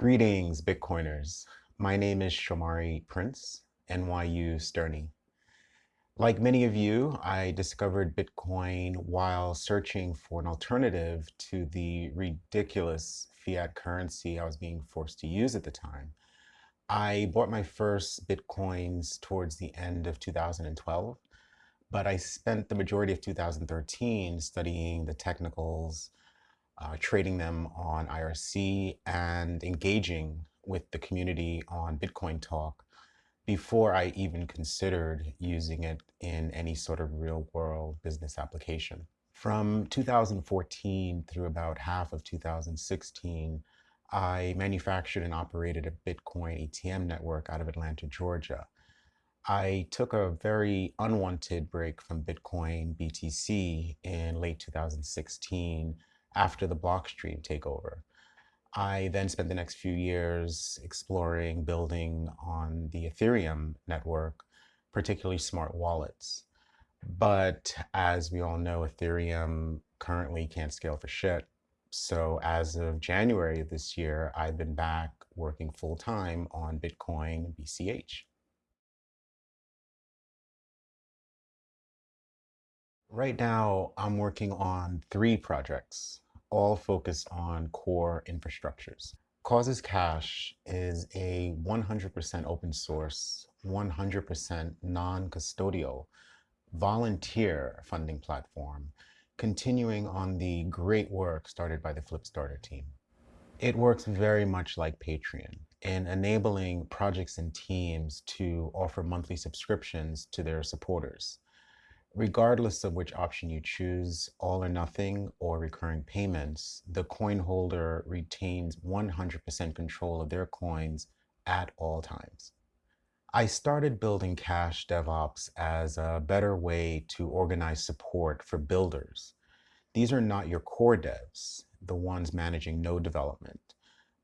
Greetings, Bitcoiners. My name is Shomari Prince, Nyusternie. Like many of you, I discovered Bitcoin while searching for an alternative to the ridiculous fiat currency I was being forced to use at the time. I bought my first Bitcoins towards the end of 2012, but I spent the majority of 2013 studying the technicals, uh, trading them on IRC, and engaging with the community on Bitcoin Talk before I even considered using it in any sort of real world business application. From 2014 through about half of 2016, I manufactured and operated a Bitcoin ATM network out of Atlanta, Georgia. I took a very unwanted break from Bitcoin BTC in late 2016 after the Blockstream takeover. I then spent the next few years exploring building on the Ethereum network, particularly smart wallets. But as we all know, Ethereum currently can't scale for shit. So as of January of this year, I've been back working full time on Bitcoin BCH. Right now, I'm working on three projects, all focused on core infrastructures. Causes Cash is a 100% open source, 100% non-custodial, volunteer funding platform, continuing on the great work started by the Flipstarter team. It works very much like Patreon in enabling projects and teams to offer monthly subscriptions to their supporters. Regardless of which option you choose, all or nothing or recurring payments, the coin holder retains 100% control of their coins at all times. I started building Cash DevOps as a better way to organize support for builders. These are not your core devs, the ones managing node development,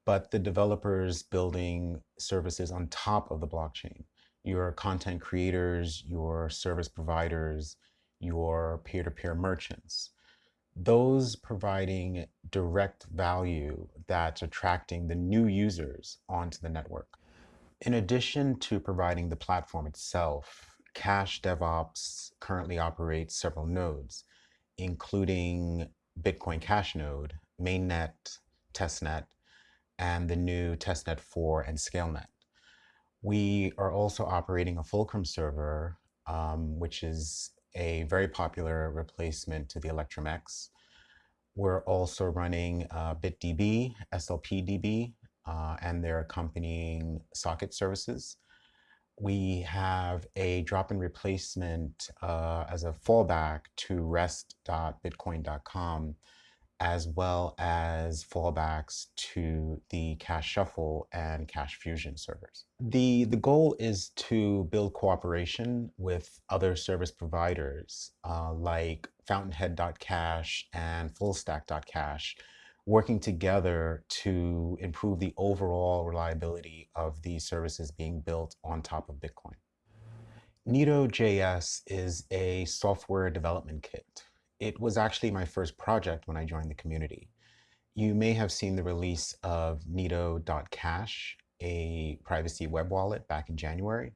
but the developers building services on top of the blockchain your content creators, your service providers, your peer-to-peer -peer merchants. Those providing direct value that's attracting the new users onto the network. In addition to providing the platform itself, Cash DevOps currently operates several nodes, including Bitcoin Cash node, mainnet, testnet, and the new testnet 4 and ScaleNet. We are also operating a Fulcrum server, um, which is a very popular replacement to the Electrum X. We're also running uh, BitDB, SLPDB, uh, and their accompanying socket services. We have a drop-in replacement uh, as a fallback to rest.bitcoin.com as well as fallbacks to the Cash Shuffle and Cash Fusion servers. The, the goal is to build cooperation with other service providers uh, like Fountainhead.cash and Fullstack.cash, working together to improve the overall reliability of these services being built on top of Bitcoin. Nito.js is a software development kit it was actually my first project when I joined the community. You may have seen the release of Nito.cash, a privacy web wallet back in January.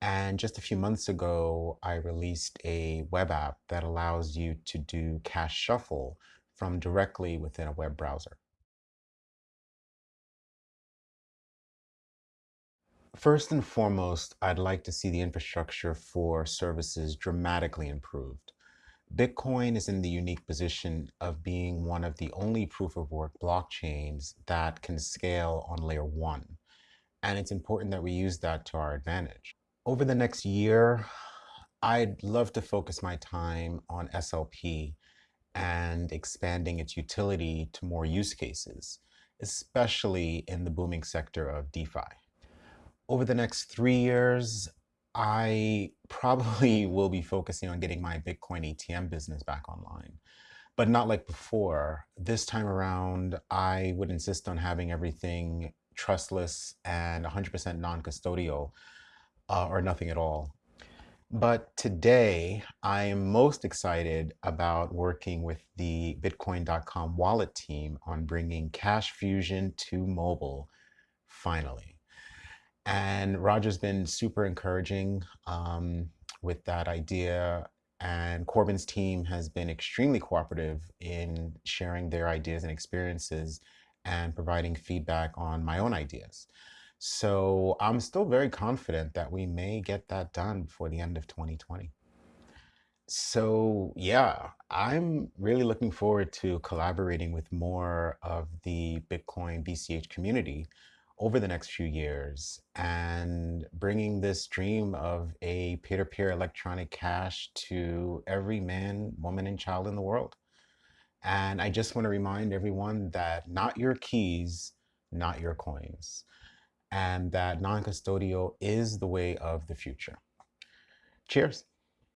And just a few months ago, I released a web app that allows you to do cash shuffle from directly within a web browser. First and foremost, I'd like to see the infrastructure for services dramatically improved. Bitcoin is in the unique position of being one of the only proof of work blockchains that can scale on layer one. And it's important that we use that to our advantage. Over the next year, I'd love to focus my time on SLP and expanding its utility to more use cases, especially in the booming sector of DeFi. Over the next three years, I probably will be focusing on getting my Bitcoin ATM business back online, but not like before. This time around, I would insist on having everything trustless and 100% non-custodial uh, or nothing at all. But today, I am most excited about working with the Bitcoin.com wallet team on bringing Cash Fusion to mobile finally. And Roger's been super encouraging um, with that idea. And Corbin's team has been extremely cooperative in sharing their ideas and experiences and providing feedback on my own ideas. So I'm still very confident that we may get that done before the end of 2020. So yeah, I'm really looking forward to collaborating with more of the Bitcoin BCH community over the next few years and bringing this dream of a peer-to-peer electronic cash to every man, woman, and child in the world. And I just want to remind everyone that not your keys, not your coins, and that non-custodial is the way of the future. Cheers.